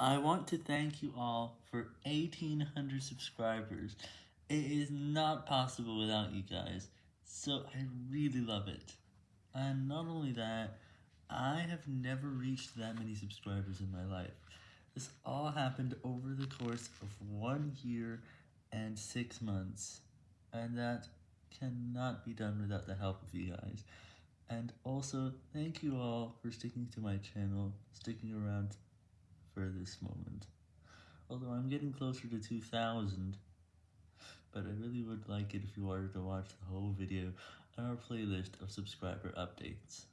I want to thank you all for 1800 subscribers. It is not possible without you guys, so I really love it. And not only that, I have never reached that many subscribers in my life. This all happened over the course of one year and six months, and that cannot be done without the help of you guys. And also, thank you all for sticking to my channel, sticking around for this moment. Although I'm getting closer to 2,000, but I really would like it if you wanted to watch the whole video on our playlist of subscriber updates.